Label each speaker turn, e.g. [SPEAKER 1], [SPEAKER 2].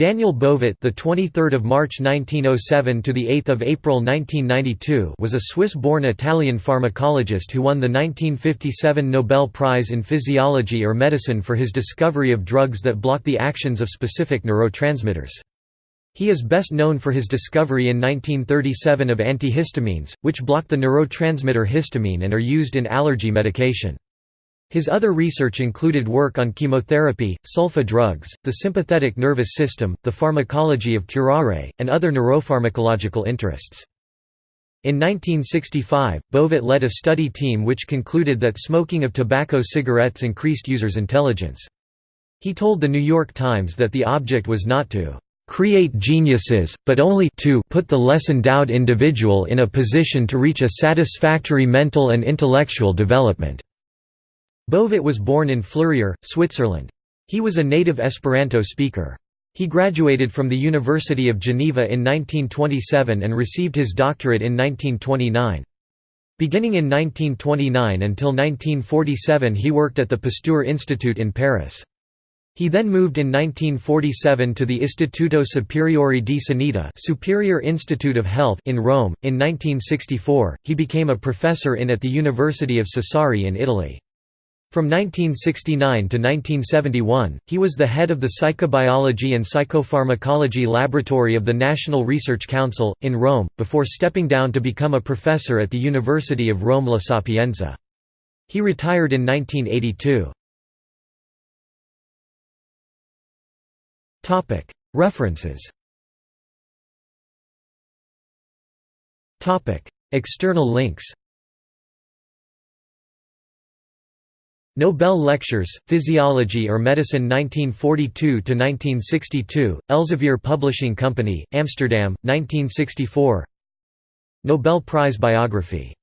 [SPEAKER 1] Daniel Bovet, the 23rd of March 1907 to the 8th of April 1992, was a Swiss-born Italian pharmacologist who won the 1957 Nobel Prize in Physiology or Medicine for his discovery of drugs that block the actions of specific neurotransmitters. He is best known for his discovery in 1937 of antihistamines, which block the neurotransmitter histamine and are used in allergy medication. His other research included work on chemotherapy, sulfa drugs, the sympathetic nervous system, the pharmacology of curare, and other neuropharmacological interests. In 1965, Bovet led a study team which concluded that smoking of tobacco cigarettes increased users' intelligence. He told The New York Times that the object was not to create geniuses, but only to put the less endowed individual in a position to reach a satisfactory mental and intellectual development. Bovet was born in Fleurier, Switzerland. He was a native Esperanto speaker. He graduated from the University of Geneva in 1927 and received his doctorate in 1929. Beginning in 1929 until 1947 he worked at the Pasteur Institute in Paris. He then moved in 1947 to the Istituto Superiore di Sanità Superior Institute of Health in Rome. In 1964, he became a professor in at the University of Sassari in Italy. From 1969 to 1971, he was the head of the Psychobiology and Psychopharmacology Laboratory of the National Research Council, in Rome, before stepping down to become a professor at the University of Rome La Sapienza. He retired in 1982. References External links Nobel Lectures, Physiology or Medicine 1942–1962, Elsevier Publishing Company, Amsterdam, 1964 Nobel Prize biography